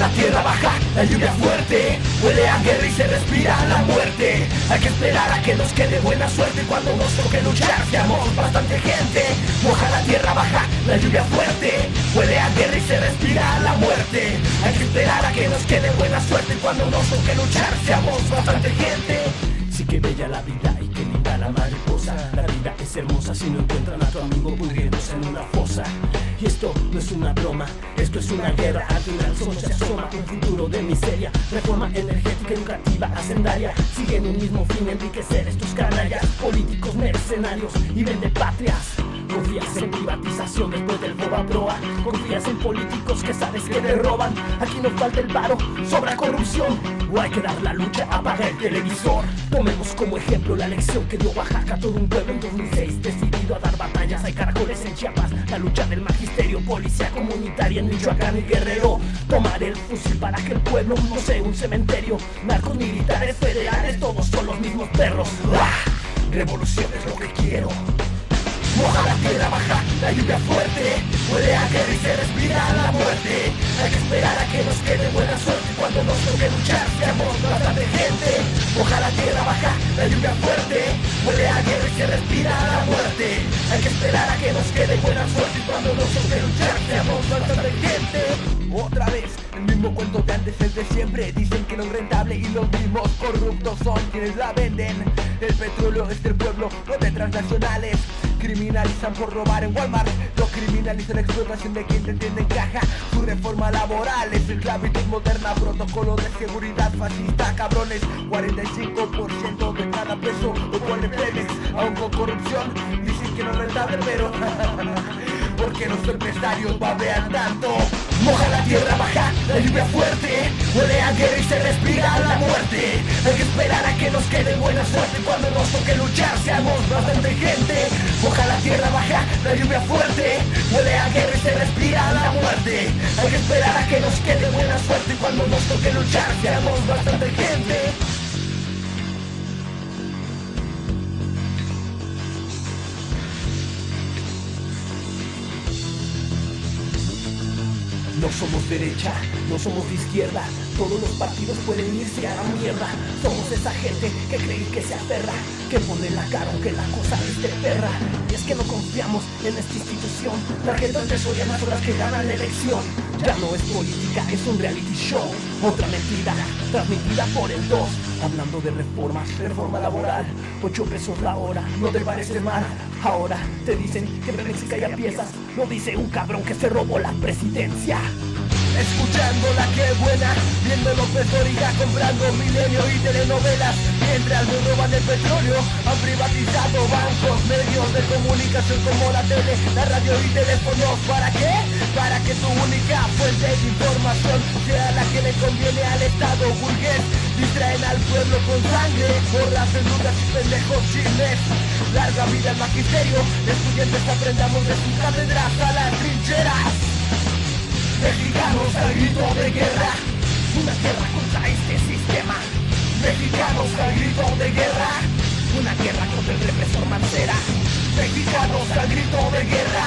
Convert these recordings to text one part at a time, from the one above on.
la lluvia fuerte Huele a guerra y se respira la muerte. Hay que esperar a que nos quede buena suerte Cuando nos toque luchar seamos bastante gente Moja la tierra baja, la lluvia fuerte Huele a guerra y se respira la muerte. Hay que esperar a que nos quede buena suerte Cuando nos toque luchar seamos bastante gente. Sí que bella la vida y que linda la mariposa. La vida es hermosa si no encuentran a tu amigo pudriéndose en una fosa y esto no es una broma, esto es una guerra. Al final solo se asoma un futuro de miseria. Reforma energética educativa hacendaria. Siguen un mismo fin, enriquecer estos canallas. Políticos mercenarios y vende patrias Confías en privatización después del boba proa. Confías en políticos que sabes que te roban. Aquí no falta el paro, sobra corrupción. O hay que dar la lucha, apaga el televisor. Tomemos como ejemplo la lección que dio Oaxaca Todo un pueblo en 2006 decidido a dar batallas. Hay caracoles en Chiapas, la lucha del magisterio Policía comunitaria en Michoacán y Guerrero. Tomar el fusil para que el pueblo no sea un cementerio. Narcos militares federales, todos son los mismos perros. Revolución es lo que quiero tierra baja, la lluvia fuerte Huele a guerra y se respira la muerte Hay que esperar a que nos quede buena suerte Cuando nos toque luchar seamos bastante gente Moja la tierra baja, la lluvia fuerte Huele a guerra y se respira la muerte Hay que esperar a que nos quede buena suerte Cuando nos toque luchar seamos bastante gente Otra vez, el mismo cuento de antes, el de siempre. Dicen que no es y los mismos corruptos son quienes la venden. El petróleo es del pueblo, no de transnacionales. Criminalizan por robar en Walmart Lo criminalizan la explotación de quien te entiende en caja. Su reforma laboral es esclavitud moderna Protocolo de seguridad fascista, cabrones. 45% de cada peso lo pone Pemex. Aún con corrupción dicen que no es rentable pero Porque los empresarios babean tanto Moja la tierra baja, la lluvia fuerte. Huele a guerra y se respira la muerte. Hay que esperar a que nos quede buena suerte. Cuando nos toque luchar seamos bastante gente. Moja la tierra baja, la lluvia fuerte. Huele a guerra y se respira la muerte. Hay que esperar a que nos quede buena suerte. Cuando nos toque luchar seamos bastante gente No somos derecha, no somos izquierda Todos los partidos pueden irse a la mierda. Somos esa gente que cree que se aferra Que pone la cara aunque la cosa esté perra. Y es que no confiamos en esta institución. Tarjetas de soya son las que ganan la elección. Ya no es política, es un reality show. Otra mentira, transmitida por el 2 Hablando de reformas, reforma laboral. 8 pesos la hora, no te parece mal. Ahora te dicen que Pemex ya piezas Lo dice un cabrón que se robó la presidencia Escuchando la que buena Viendo López Doriga comprando milenio y telenovelas. Mientras nos roban el petróleo Han privatizado bancos, medios de comunicación como la tele, la radio y teléfonos ¿Para qué? Para que tu única fuente de información Sea la que le conviene al Estado burgués. Distraen al pueblo con sangre Borras en dudas y pendejos chismes. Larga vida al magisterio Estudiantes aprendamos de sus cátedras a las trincheras Mexicanos al grito de guerra. Una guerra contra este sistema. Mexicanos al grito de guerra. Una guerra contra el represor Mancera. Mexicanos al grito de guerra.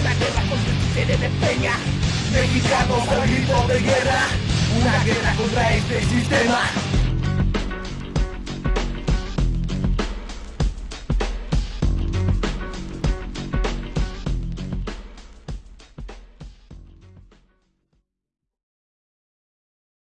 Una guerra contra el títere de Peña. Mexicanos al grito de guerra. Una guerra contra este sistema